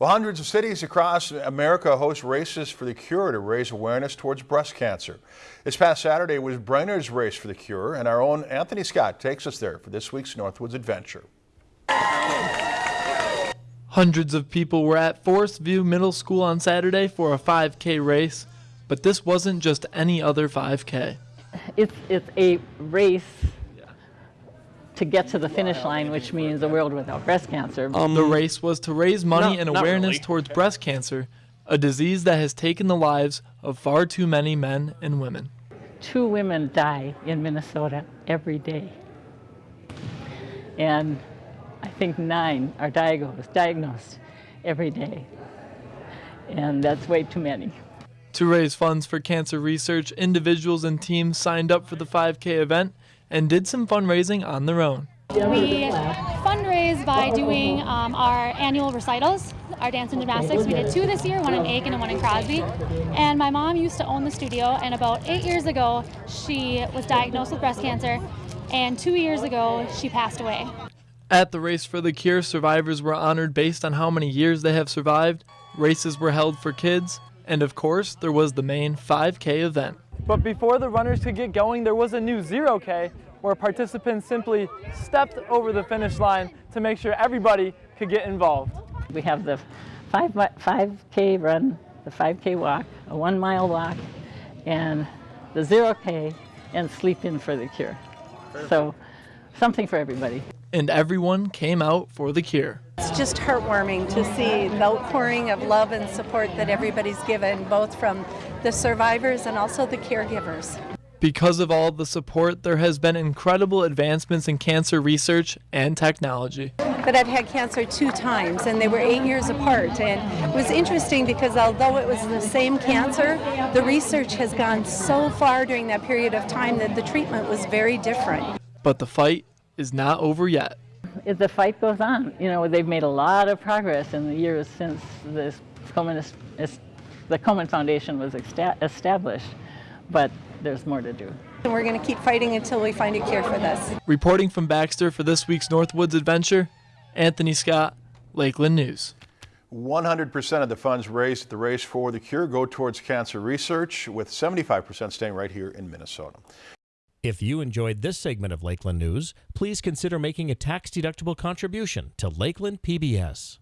Well, hundreds of cities across America host races for the cure to raise awareness towards breast cancer. This past Saturday was Brainerd's Race for the Cure, and our own Anthony Scott takes us there for this week's Northwoods Adventure. Hundreds of people were at Forest View Middle School on Saturday for a 5K race, but this wasn't just any other 5K. It's, it's a race to get to the finish line, which means a world without breast cancer. Um, the race was to raise money not- and awareness really. towards breast cancer, a disease that has taken the lives of far too many men and women. Two women die in Minnesota every day. And I think nine are diagnosed, diagnosed every day. And that's way too many. To raise funds for cancer research, individuals and teams signed up for the 5K event and did some fundraising on their own. We fundraise by doing um, our annual recitals, our dance and gymnastics. We did two this year, one in Aitkin and one in Crosby. And my mom used to own the studio, and about eight years ago, she was diagnosed with breast cancer, and two years ago, she passed away. At the Race for the Cure, survivors were honored based on how many years they have survived. Races were held for kids, and of course, there was the main 5K event. But before the runners could get going, there was a new 0K where participants simply stepped over the finish line to make sure everybody could get involved. We have the 5, 5K run, the 5K walk, a one mile walk, and the 0K, and sleep in for the cure. So, something for everybody. And everyone came out for the cure. It's just heartwarming to see the outpouring of love and support that everybody's given, both from the survivors and also the caregivers. Because of all the support, there has been incredible advancements in cancer research and technology. But I've had cancer two times, and they were eight years apart. And it was interesting because although it was the same cancer, the research has gone so far during that period of time that the treatment was very different. But the fight is not over yet. If the fight goes on, you know, they've made a lot of progress in the years since this Komen, is- is- the Komen Foundation was established, but there's more to do. And we're going to keep fighting until we find a cure for this. Reporting from Baxter for this week's Northwoods Adventure, Anthony Scott, Lakeland News. 100% of the funds raised at the Race for the Cure go towards cancer research, with 75% staying right here in Minnesota. If you enjoyed this segment of Lakeland News, please consider making a tax-deductible contribution to Lakeland PBS.